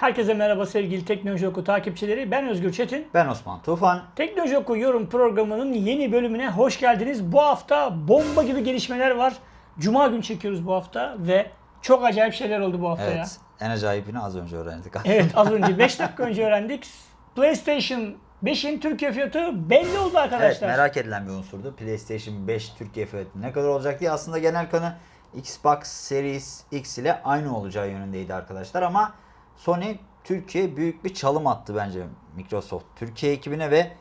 Herkese merhaba sevgili Teknoloji Oku takipçileri. Ben Özgür Çetin. Ben Osman Tufan. Teknoloji Oku yorum programının yeni bölümüne hoş geldiniz. Bu hafta bomba gibi gelişmeler var. Cuma gün çekiyoruz bu hafta ve çok acayip şeyler oldu bu hafta ya. Evet. En acayipini az önce öğrendik. Evet az önce 5 dakika önce öğrendik. PlayStation 5'in Türkiye fiyatı belli oldu Evet arkadaşlar. merak edilen bir unsurdu. PlayStation 5 Türkiye fiyatı ne kadar olacak diye. Aslında genel kanı Xbox Series X ile aynı olacağı yönündeydi arkadaşlar ama Sony Türkiye büyük bir çalım attı bence Microsoft. Türkiye ekibine ve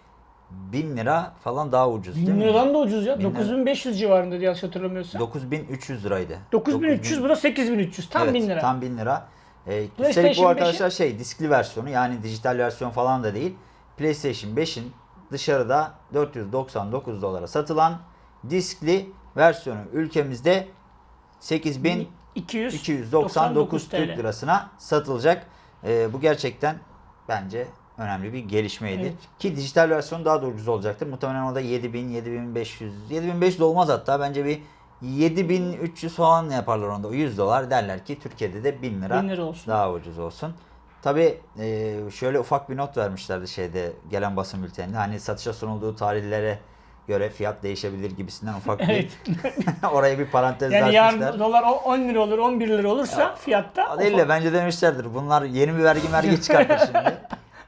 1000 lira falan daha ucuz değil 1000 mi? liradan da ucuz ya. Bin lira. 9500 civarında diye yanlış hatırlamıyorsam. 9300 liraydı. 9300 bu da 8300. Tam evet, 1000 lira. Tam 1000 lira. Ee, üstelik bu arkadaşlar şey diskli versiyonu yani dijital versiyon falan da değil. PlayStation 5'in dışarıda 499 dolara satılan diskli versiyonu ülkemizde 8299 299 Türk lirasına satılacak. Ee, bu gerçekten bence önemli bir gelişmeydi. Evet. Ki dijital versiyon daha da ucuz olacaktır. Muhtemelen o da 7000, 7500, 7500 olmaz hatta bence bir 7300 falan yaparlar onda. 100 dolar derler ki Türkiye'de de 1000 lira, 1000 lira olsun. daha ucuz olsun. Tabi şöyle ufak bir not vermişlerdi şeyde gelen basın bülteninde. Hani satışa sunulduğu tarihlere göre fiyat değişebilir gibisinden ufak bir oraya bir parantez Yani açmışlar. yarın dolar o 10 lira olur, 11 lira olursa fiyatta O değil de bence demişlerdir. Bunlar yeni bir vergi vergi çıkartır şimdi.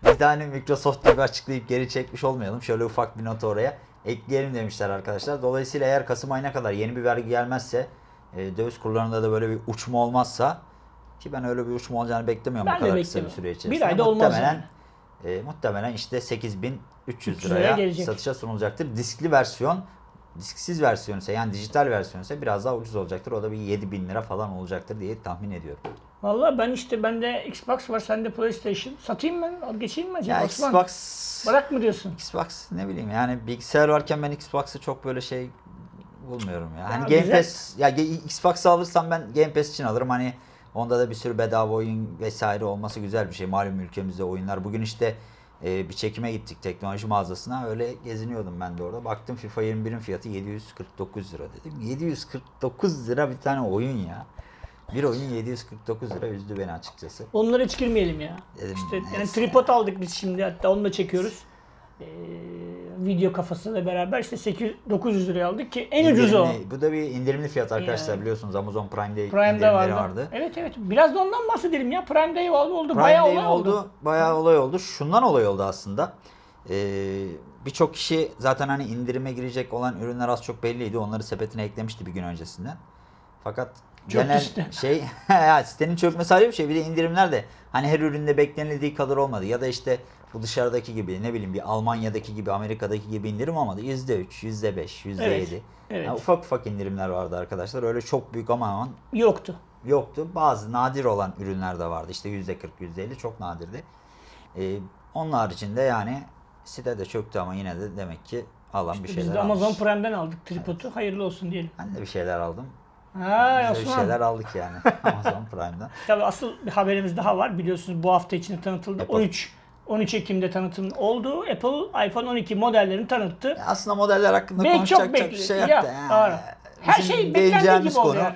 Biz de hani Microsoft gibi açıklayıp geri çekmiş olmayalım. Şöyle ufak bir not oraya ekleyelim demişler arkadaşlar. Dolayısıyla eğer Kasım ayına kadar yeni bir vergi gelmezse e, döviz kurlarında da böyle bir uçma olmazsa ki ben öyle bir uçma olacağını beklemiyorum Ben bu kadar kısa bir süre içerisinde. Bir ayda olmaz muhtemelen, e, muhtemelen işte 8300 300 liraya satışa sunulacaktır. Diskli versiyon disksiz versiyon ise yani dijital versiyon ise biraz daha ucuz olacaktır. O da bir 7000 lira falan olacaktır diye tahmin ediyorum. Vallahi ben işte bende Xbox var, sende PlayStation. Satayım ben, geçeyim mi acaba Ya Osman? Xbox Bırak mı diyorsun? Xbox ne bileyim yani bilgisayar varken ben Xbox'ı çok böyle şey bulmuyorum ya. Hani Ya Game güzel. Pass ya Xbox'ı alırsam ben Game Pass için alırım. Hani onda da bir sürü bedava oyun vesaire olması güzel bir şey. Malum ülkemizde oyunlar. Bugün işte e, bir çekime gittik teknoloji mağazasına. Öyle geziniyordum ben de orada. Baktım FIFA 21'in fiyatı 749 lira dedim. 749 lira bir tane oyun ya. Bir oyun 749 lira üzdü beni açıkçası. Onlara hiç girmeyelim ya. Dedim, işte yani tripod aldık biz şimdi hatta onu da çekiyoruz. Ee, video kafasıyla beraber işte 800 900 liraya aldık ki en ucuzu o. Bu da bir indirimli fiyat arkadaşlar Yani. biliyorsunuz Amazon Prime'de Prime'de indirimleri vardı. vardı. Evet evet. Biraz da ondan bahsedelim ya. Prime Day oldu. oldu. Prime Bayağı Day olay oldu. Bayağı olay oldu. Şundan olay oldu aslında. Ee, Birçok kişi zaten hani indirime girecek olan ürünler az çok belliydi. Onları sepetine eklemişti bir gün öncesinden. Fakat Çöktü genel site. şey ya sitenin çökmesi ayrı bir şey. Bir de indirimler de hani her üründe beklenildiği kadar olmadı. Ya da işte bu dışarıdaki gibi ne bileyim bir Almanya'daki gibi Amerika'daki gibi indirim olmadı. %3, %5, %7. Evet, evet. Yani ufak ufak indirimler vardı arkadaşlar. Öyle çok büyük ama aman Yoktu. yoktu. Bazı nadir olan ürünler de vardı. İşte %40, %50 çok nadirdi. Ee, onun haricinde yani site de çöktü ama yine de demek ki alan bir şeyler Biz de Amazon almış. Prime'den aldık tripodu. Hayırlı olsun diyelim. Ben de bir şeyler aldım. Ha Biz de bir şeyler aldık yani Amazon Prime'dan. Tabii asıl bir haberimiz daha var. Biliyorsunuz bu hafta içinde tanıtıldı. Apple. 13 13 Ekim'de tanıtım oldu. Apple iPhone 12 modellerini tanıttı. Ya Aslında modeller hakkında Belki konuşacak çok bir şey Ya, yok da. doğru. Her şey beklendiği gibi oldu konu, yani.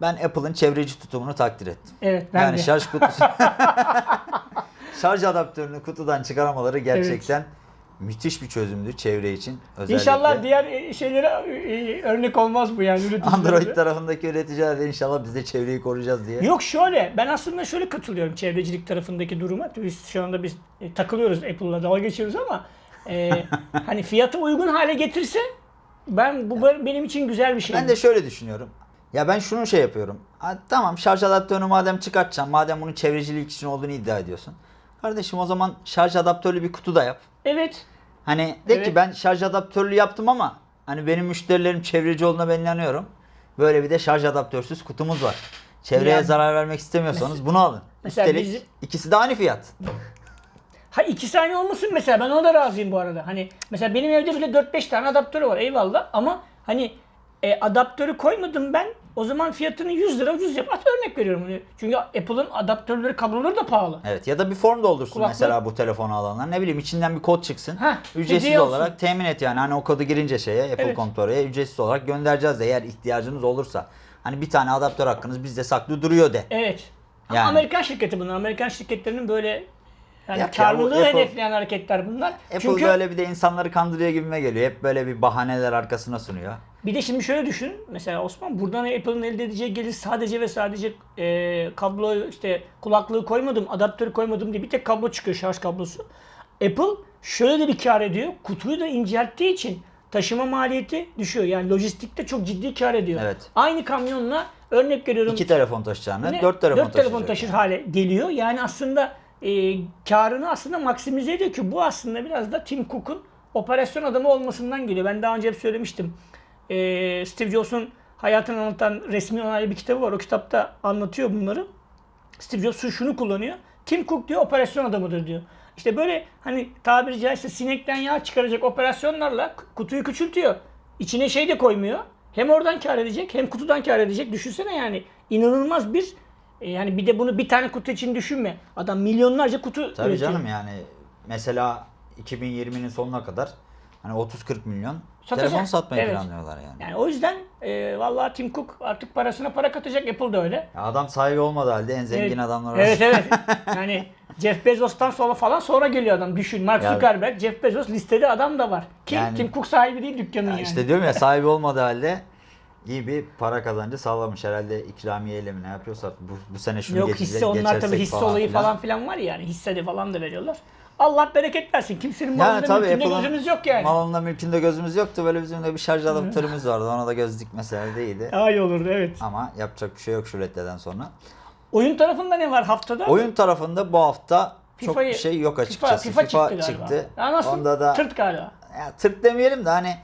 Ben Apple'ın çevreci tutumunu takdir ettim. Evet ben yani de. şarj kutusu şarj adaptörünü kutudan çıkaramaları gerçekten müthiş bir çözümdü çevre için. Özellikle. İnşallah diğer e, şeylere e, örnek olmaz bu yani üreticilere. Android tarafındaki üreticiler de inşallah biz de çevreyi koruyacağız diye. Yok şöyle ben aslında şöyle katılıyorum çevrecilik tarafındaki duruma. Biz şu anda biz e, takılıyoruz Apple'la dalga geçiyoruz ama e, hani fiyatı uygun hale getirse ben bu benim için güzel bir şey. Ben de şöyle düşünüyorum. Ya ben şunu şey yapıyorum. Ha, tamam şarj adaptörünü madem çıkartacağım, madem bunun çevrecilik için olduğunu iddia ediyorsun. Kardeşim o zaman şarj adaptörlü bir kutu da yap. Evet. Hani de Evet. ki ben şarj adaptörlü yaptım ama hani benim müşterilerim çevreci olduğuna ben inanıyorum. Böyle bir de şarj adaptörsüz kutumuz var. Çevreye Ya- zarar vermek istemiyorsanız bunu alın. Mesela Üstelik bizim- ikisi de aynı fiyat. Ha iki saniye olmasın mesela ben ona da razıyım bu arada. Hani mesela benim evde bile 4-5 tane adaptörü var eyvallah ama hani e, adaptörü koymadım ben o zaman fiyatını 100 lira ucuz yap. At örnek veriyorum. Çünkü Apple'ın adaptörleri kabloları da pahalı. Evet ya da bir form doldursun Kulaklık- mesela bu telefonu alanlar. Ne bileyim içinden bir kod çıksın. Heh, ücretsiz hediye olsun. olarak temin et yani. Hani o kodu girince şeye Apple Evet. Control'e ücretsiz olarak göndereceğiz de eğer ihtiyacınız olursa. Hani bir tane adaptör hakkınız bizde saklı duruyor de. Evet. Ama Yani Amerikan şirketi bunlar. Amerikan şirketlerinin böyle yani ya, bu karlılığı Apple- hedefleyen hareketler bunlar. Apple Çünkü böyle bir de insanları kandırıyor gibime geliyor. Hep böyle bir bahaneler arkasına sunuyor. Bir de şimdi şöyle düşün. Mesela Osman buradan Apple'ın elde edeceği gelir sadece ve sadece e, kablo işte kulaklığı koymadım, adaptörü koymadım diye bir tek kablo çıkıyor şarj kablosu. Apple şöyle de bir kar ediyor. Kutuyu da incelttiği için taşıma maliyeti düşüyor. Yani lojistikte çok ciddi kar ediyor. Evet. Aynı kamyonla örnek veriyorum. İki telefon taşıyacağını, Ne? dört telefon Dört telefon taşır yani. hale geliyor. Yani aslında e, karını aslında maksimize ediyor ki bu aslında biraz da Tim Cook'un operasyon adamı olmasından geliyor. Ben daha önce hep söylemiştim. E, Steve Jobs'un hayatını anlatan resmi onaylı bir kitabı var. O kitapta anlatıyor bunları. Steve Jobs şunu kullanıyor. Tim Cook diyor operasyon adamıdır diyor. İşte böyle hani tabiri caizse sinekten yağ çıkaracak operasyonlarla kutuyu küçültüyor. İçine şey de koymuyor. Hem oradan kar edecek hem kutudan kar edecek. Düşünsene yani inanılmaz bir e, yani bir de bunu bir tane kutu için düşünme. Adam milyonlarca kutu Tabii üretiyor. canım yani mesela 2020'nin sonuna kadar hani 30-40 milyon Satacak. telefon satmayı Evet. planlıyorlar yani. Yani o yüzden e, vallahi Tim Cook artık parasına para katacak. Apple da öyle. Ya adam sahibi olmadığı halde en zengin Evet. adamlar Evet arasında. evet. Yani Jeff Bezos'tan sonra falan sonra geliyor adam. Düşün. Mark Ya- Zuckerberg, Jeff Bezos listede adam da var. Kim? Yani- Tim Cook sahibi değil dükkanın Ya yani. İşte diyorum ya sahibi olmadığı halde iyi bir para kazancı sağlamış. Herhalde ikramiyeyle mi ne yapıyorsa bu, bu sene şunu Yok geçecek, hisse onlar tabii hisse olayı filan. falan filan var ya yani hisse de falan da veriyorlar. Allah bereket versin. Kimsenin Yani malında tabii mülkünde Apple'ın gözümüz yok yani. malında mülkünde gözümüz yoktu. Böyle bizim de bir şarj adaptörümüz vardı. Ona da göz dikmeseler değildi. Daha iyi olurdu evet. Ama yapacak bir şey yok şu reddeden sonra. Oyun tarafında ne var haftada? Oyun tarafında bu hafta çok bir şey yok FIFA, açıkçası. FIFA, FIFA, çıktı galiba. çıktı. Ya nasıl? Onda da Tırt galiba. ya, tırt demeyelim de hani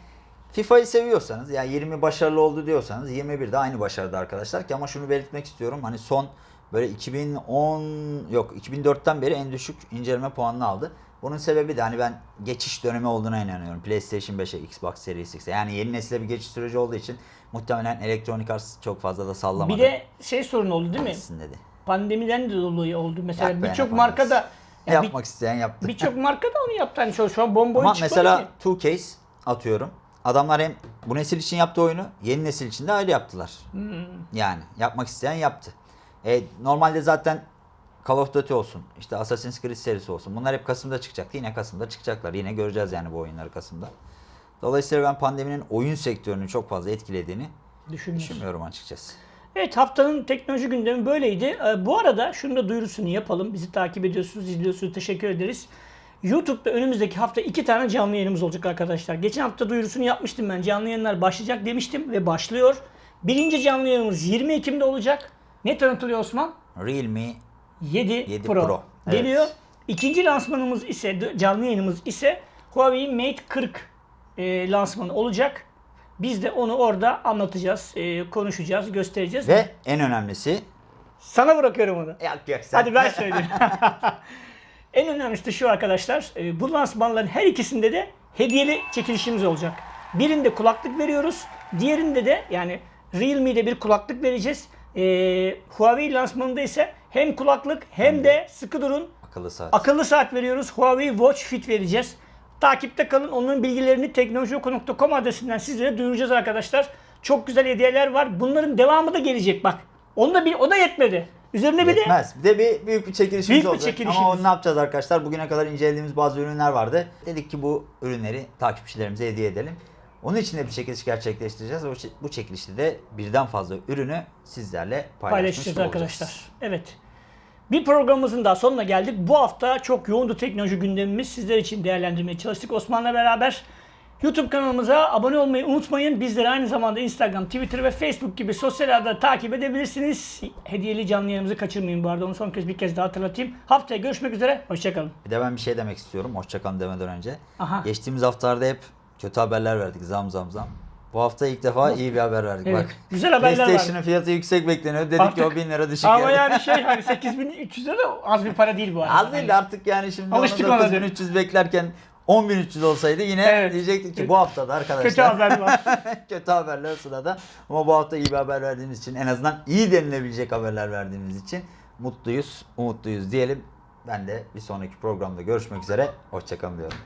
FIFA'yı seviyorsanız yani 20 başarılı oldu diyorsanız 21 de aynı başarıda arkadaşlar ki ama şunu belirtmek istiyorum. Hani son böyle 2010 yok 2004'ten beri en düşük inceleme puanını aldı. Bunun sebebi de hani ben geçiş dönemi olduğuna inanıyorum. PlayStation 5'e, Xbox Series X'e. Yani yeni nesile bir geçiş süreci olduğu için muhtemelen Electronic Arts çok fazla da sallamadı. Bir de şey sorun oldu değil mi? Dedi. Pandemiden de dolayı oldu. Mesela birçok marka da Ne ya bir- yapmak isteyen yaptı. birçok marka da onu yaptı. Hani şu, şu an bomboyu Ama mesela ki. Two Case atıyorum. Adamlar hem bu nesil için yaptığı oyunu yeni nesil için de ayrı yaptılar. Hmm. Yani yapmak isteyen yaptı. E, normalde zaten Call of Duty olsun, işte Assassin's Creed serisi olsun. Bunlar hep Kasım'da çıkacaktı. Yine Kasım'da çıkacaklar. Yine göreceğiz yani bu oyunları Kasım'da. Dolayısıyla ben pandeminin oyun sektörünü çok fazla etkilediğini düşünmüyorum açıkçası. Evet haftanın teknoloji gündemi böyleydi. Ee, bu arada şunu da duyurusunu yapalım. Bizi takip ediyorsunuz, izliyorsunuz. Teşekkür ederiz. YouTube'da önümüzdeki hafta iki tane canlı yayınımız olacak arkadaşlar. Geçen hafta duyurusunu yapmıştım ben. Canlı yayınlar başlayacak demiştim ve başlıyor. Birinci canlı yayınımız 20 Ekim'de olacak. Ne tanıtılıyor Osman? Realme 7, 7 Pro, Pro, evet. geliyor. İkinci lansmanımız ise canlı yayınımız ise Huawei Mate 40 e, lansmanı olacak. Biz de onu orada anlatacağız, e, konuşacağız, göstereceğiz. ve en önemlisi Sana bırakıyorum onu. Yok yok sen. Hadi ben söyleyeyim. en önemlisi de şu arkadaşlar. e, Bu lansmanların her ikisinde de hediyeli çekilişimiz olacak. Birinde kulaklık veriyoruz. Diğerinde de yani Realme'de bir kulaklık vereceğiz. E, Huawei lansmanında ise hem kulaklık hem de sıkı durun Akıllı saat. akıllı saat veriyoruz. Huawei Watch Fit vereceğiz. Takipte kalın. Onların bilgilerini teknolojioku.com adresinden sizlere duyuracağız arkadaşlar. Çok güzel hediyeler var. Bunların devamı da gelecek bak. Onu da bir o da yetmedi. Üzerine bir de Yetmez. Bir de bir büyük bir çekilişimiz Büyük bir olacak. çekilişimiz. Ama onu ne yapacağız arkadaşlar? Bugüne kadar incelediğimiz bazı ürünler vardı. Dedik ki bu ürünleri takipçilerimize hediye edelim. Onun için de bir çekiliş gerçekleştireceğiz. O çe- Bu çekilişte de birden fazla ürünü sizlerle paylaşmış paylaşacağız olacağız. arkadaşlar. Evet. Bir programımızın daha sonuna geldik. Bu hafta çok yoğundu teknoloji gündemimiz. Sizler için değerlendirmeye çalıştık Osman'la beraber. YouTube kanalımıza abone olmayı unutmayın. Bizleri aynı zamanda Instagram, Twitter ve Facebook gibi sosyal ağda takip edebilirsiniz. Hediyeli canlı yayınımızı kaçırmayın bu arada. Onu son kez bir kez daha hatırlatayım. Haftaya görüşmek üzere. Hoşçakalın. Bir de ben bir şey demek istiyorum. Hoşçakalın demeden önce. Aha. Geçtiğimiz haftalarda hep kötü haberler verdik. Zam zam zam. Bu hafta ilk defa iyi bir haber verdik. Evet, Bak. güzel haberler PlayStation'ın fiyatı yüksek bekleniyor. Dedik Artık- ki o 1000 lira düşük. Ama geldi. yani şey hani 8300 lira az bir para değil bu arada. Az değil de artık yani şimdi Alıştık ona 9300 beklerken 10300 olsaydı yine Evet. diyecektik ki bu haftada arkadaşlar Kötü haber var. kötü haberler sırada. Ama bu hafta iyi bir haber verdiğimiz için en azından iyi denilebilecek haberler verdiğimiz için mutluyuz, umutluyuz diyelim. Ben de bir sonraki programda görüşmek üzere. Hoşçakalın diyorum.